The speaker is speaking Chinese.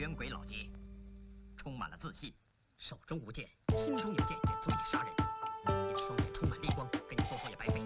冤鬼老爷，充满了自信，手中无剑，心中有剑也足以杀人。你的双眼充满烈光，跟你说说也白费。